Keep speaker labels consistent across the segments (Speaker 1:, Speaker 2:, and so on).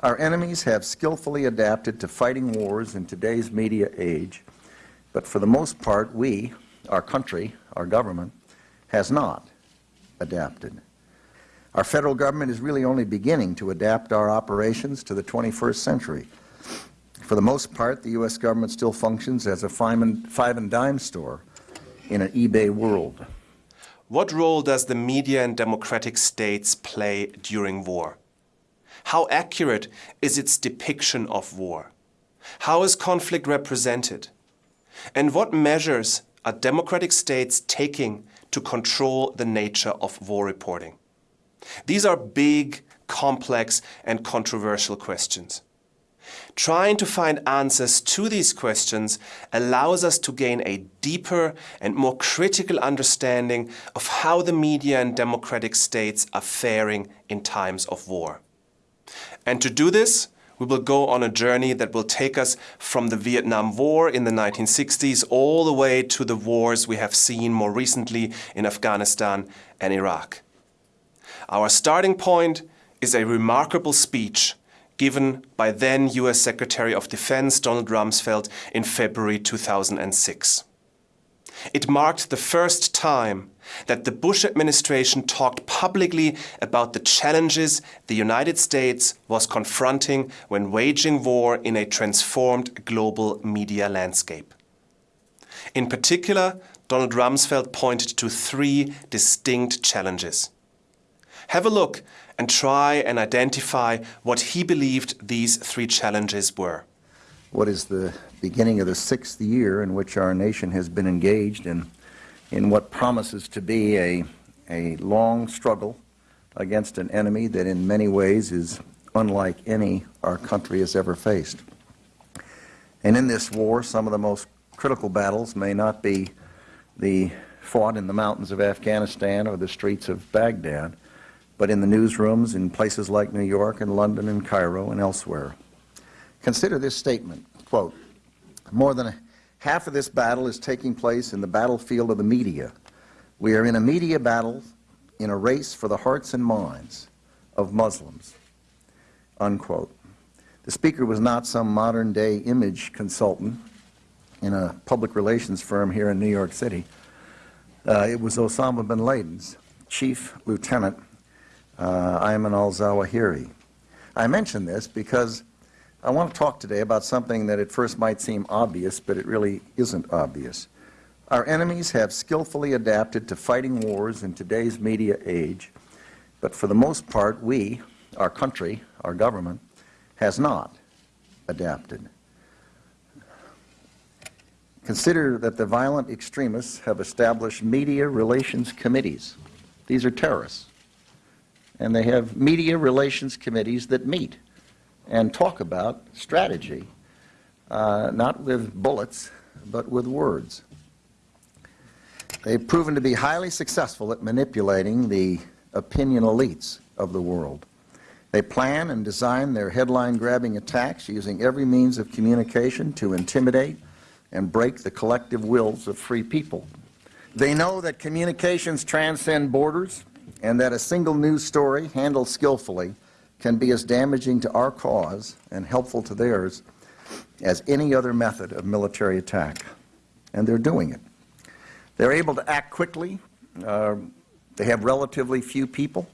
Speaker 1: Our enemies have skillfully adapted to fighting wars in today's media age, but for the most part, we, our country, our government, has not adapted. Our federal government is really only beginning to adapt our operations to the 21st century. For the most part, the U.S. government still functions as a five and, five and dime store in an eBay world.
Speaker 2: What role does the media in democratic states play during war? How accurate is its depiction of war? How is conflict represented? And what measures are democratic states taking to control the nature of war reporting? These are big, complex and controversial questions. Trying to find answers to these questions allows us to gain a deeper and more critical understanding of how the media and democratic states are faring in times of war. And to do this, we will go on a journey that will take us from the Vietnam War in the 1960s all the way to the wars we have seen more recently in Afghanistan and Iraq. Our starting point is a remarkable speech given by then US Secretary of Defense Donald Rumsfeld in February 2006. It marked the first time that the Bush administration talked publicly about the challenges the United States was confronting when waging war in a transformed global media landscape. In particular, Donald Rumsfeld pointed to three distinct challenges. Have a look and try and identify what he believed these three challenges were.
Speaker 1: What is the beginning of the sixth year in which our nation has been engaged in, in what promises to be a, a long struggle against an enemy that in many ways is unlike any our country has ever faced. And in this war, some of the most critical battles may not be the fought in the mountains of Afghanistan or the streets of Baghdad, but in the newsrooms in places like New York and London and Cairo and elsewhere. Consider this statement, quote, more than half of this battle is taking place in the battlefield of the media. We are in a media battle in a race for the hearts and minds of Muslims, unquote. The speaker was not some modern day image consultant in a public relations firm here in New York City. Uh, it was Osama bin Laden's chief lieutenant uh, Ayman al-Zawahiri. I mention this because I want to talk today about something that at first might seem obvious, but it really isn't obvious. Our enemies have skillfully adapted to fighting wars in today's media age, but for the most part, we, our country, our government, has not adapted. Consider that the violent extremists have established media relations committees. These are terrorists and they have media relations committees that meet and talk about strategy, uh, not with bullets, but with words. They've proven to be highly successful at manipulating the opinion elites of the world. They plan and design their headline-grabbing attacks using every means of communication to intimidate and break the collective wills of free people. They know that communications transcend borders and that a single news story handled skillfully can be as damaging to our cause and helpful to theirs as any other method of military attack. And they're doing it. They're able to act quickly. Uh, they have relatively few people.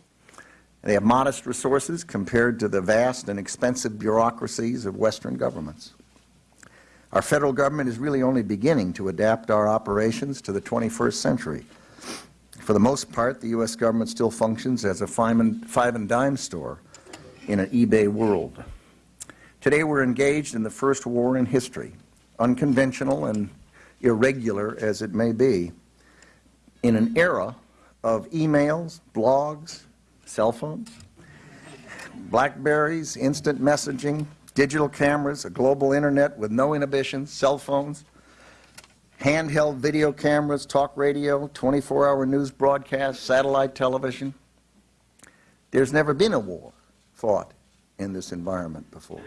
Speaker 1: They have modest resources compared to the vast and expensive bureaucracies of Western governments. Our federal government is really only beginning to adapt our operations to the 21st century. For the most part, the U.S. government still functions as a five and, five and dime store in an eBay world. Today we're engaged in the first war in history, unconventional and irregular as it may be, in an era of emails, blogs, cell phones, Blackberries, instant messaging, digital cameras, a global internet with no inhibitions, cell phones, handheld video cameras, talk radio, 24-hour news broadcasts, satellite television. There's never been a war fought in this environment before.